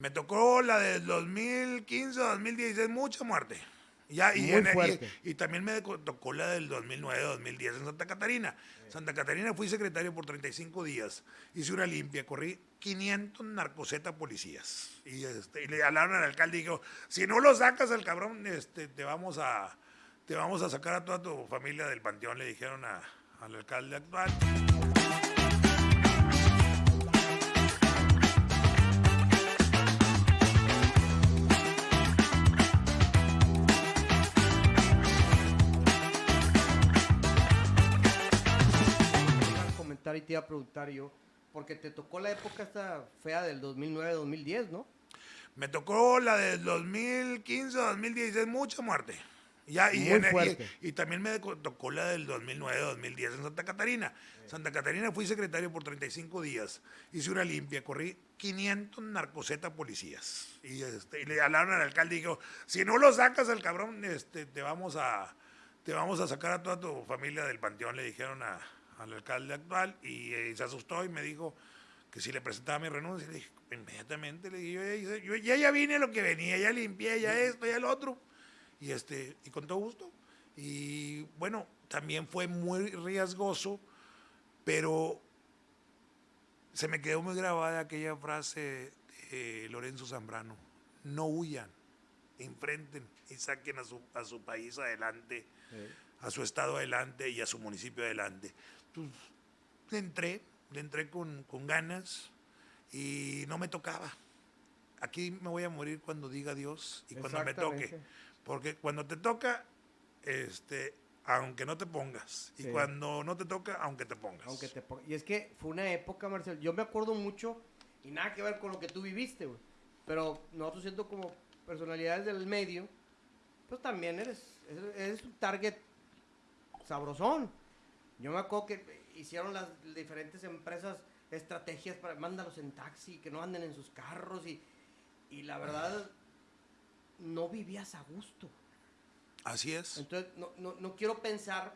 Me tocó la del 2015, 2016, mucha muerte. Ya, y, en- y- fuerte. y también me tocó la del 2009, 2010 en Santa Catarina. Santa Catarina fui secretario por 35 días. Hice una limpia, corrí 500 narcoseta policías. Y, este, y le hablaron al alcalde y dijo, si no lo sacas al cabrón, este, te vamos a te vamos a sacar a toda tu familia del panteón, le dijeron a- al alcalde actual. Te iba a preguntar yo, porque te tocó la época esta fea del 2009-2010, ¿no? Me tocó la del 2015, 2016, mucha muerte. Ya, y, Muy en- y- fuerte. y también me tocó la del 2009, 2010 en Santa Catarina. Santa Catarina fui secretario por 35 días. Hice una limpia, corrí 500 narcoseta policías. Y, este, y le hablaron al alcalde y dijo, si no lo sacas al cabrón, este, te vamos a te vamos a sacar a toda tu familia del panteón, le dijeron a- al alcalde actual. Y, eh, se asustó y me dijo que si le presentaba mi renuncia, le dije, inmediatamente le dije, yo ya, hice- yo ya, ya vine a lo que venía, ya limpié, ya esto, ya lo otro. Y, este, y con todo gusto. Y bueno, también fue muy riesgoso, pero se me quedó muy grabada aquella frase de Lorenzo Zambrano, no huyan, enfrenten y saquen a su, a su país adelante, a su estado adelante y a su municipio adelante. Pues, le entré, le entré con, con ganas y no me tocaba. Aquí me voy a morir cuando diga Dios y cuando me toque. Porque cuando te toca, este, aunque no te pongas. Y Sí. cuando no te toca, aunque te pongas. Aunque te pon- Y es que fue una época, Marcel, yo me acuerdo mucho, y nada que ver con lo que tú viviste, güey. Pero nosotros siendo como personalidades del medio, pues también eres, eres, eres un target sabrosón. Yo me acuerdo que hicieron las diferentes empresas estrategias para mándalos en taxi, que no anden en sus carros y, y la verdad no vivías a gusto. Así es. Entonces no, no, no quiero pensar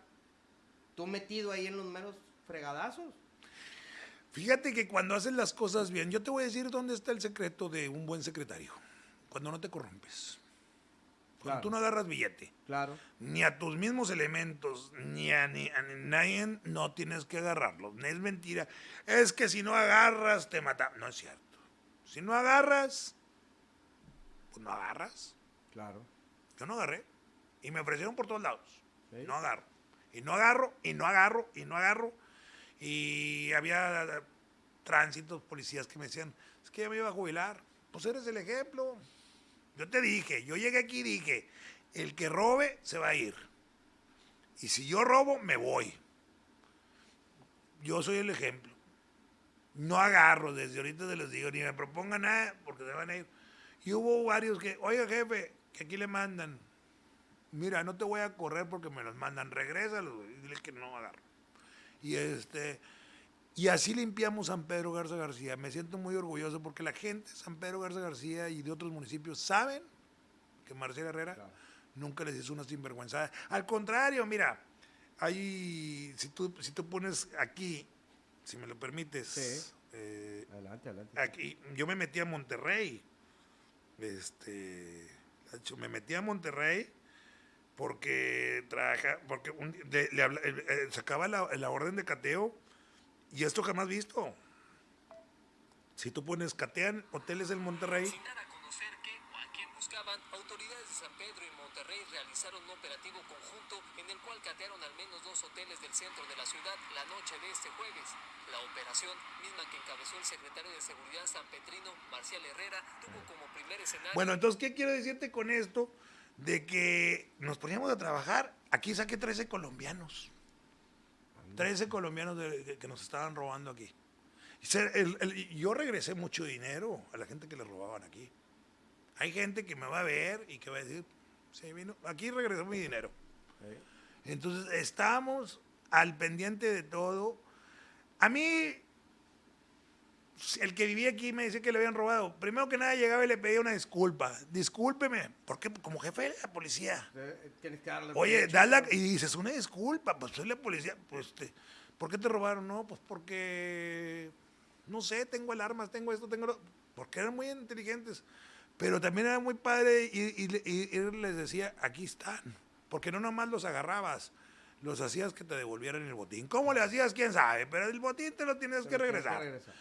tú metido ahí en los meros fregadazos. Fíjate que cuando haces las cosas bien, yo te voy a decir dónde está el secreto de un buen secretario. Cuando no te corrompes. Claro. tú no agarras billete, Claro. ni a tus mismos elementos, ni a, ni a nadie, no tienes que agarrarlos. Es mentira. Es que si no agarras, te mata. No es cierto. Si no agarras, pues no agarras. Claro. Yo no agarré. Y me ofrecieron por todos lados. Sí. No agarro. Y no agarro, y no agarro, y no agarro. Y había tránsitos, policías que me decían, es que ya me iba a jubilar. Pues eres el ejemplo. Yo te dije, yo llegué aquí y dije, el que robe se va a ir. Y si yo robo, me voy. Yo soy el ejemplo. No agarro, desde ahorita se los digo, ni me propongan nada, porque se van a ir. Y hubo varios que, oiga jefe, que aquí le mandan. Mira, no te voy a correr porque me los mandan, regrésalos, y dile que no agarro. Y este, y así limpiamos San Pedro Garza García. Me siento muy orgulloso porque la gente de San Pedro Garza García y de otros municipios saben que Marcela Herrera Claro. nunca les hizo una sinvergüenza. Al contrario, mira, hay, si tú, si tú pones aquí, si me lo permites, Sí. eh, Adelante, adelante. aquí, yo me metí a Monterrey. Este, de me metí a Monterrey porque trabaja, porque un- le habla- eh, eh, sacaba la, la orden de cateo y esto jamás visto. Si tú pones catean hoteles en Monterrey, Sin dar a conocer que o a quién buscaban, autoridades de San Pedro y Monterrey realizaron un operativo conjunto en el cual catearon al menos dos hoteles del centro de la ciudad la noche de este jueves. La operación, misma que encabezó el secretario de Seguridad sanpetrino, Marcial Herrera, tuvo como primer escenario Bueno, entonces, ¿qué quiero decirte con esto? De que nos poníamos a trabajar. Aquí saqué 13 colombianos. 13 colombianos de- de- que nos estaban robando aquí. El- el- yo regresé mucho dinero a la gente que le robaban aquí. Hay gente que me va a ver y que va a decir, sí, vino, aquí regresó mi dinero. Entonces, estamos al pendiente de todo. A mí, el que vivía aquí me decía que le habían robado. Primero que nada llegaba y le pedía una disculpa. Discúlpeme, porque como jefe de la policía. Eh, Tienes que darle. Oye, derecho. dale, y dices, una disculpa, pues soy la policía. Pues, te- ¿Por qué te robaron? No, pues porque No sé, tengo alarmas, tengo esto, tengo lo... Porque eran muy inteligentes. Pero también era muy padre y, y- y- y les decía, aquí están. Porque no nomás los agarrabas, los hacías que te devolvieran el botín. ¿Cómo le hacías? ¿Quién sabe? Pero el botín te lo tienes que Pero tienes regresar. regresar.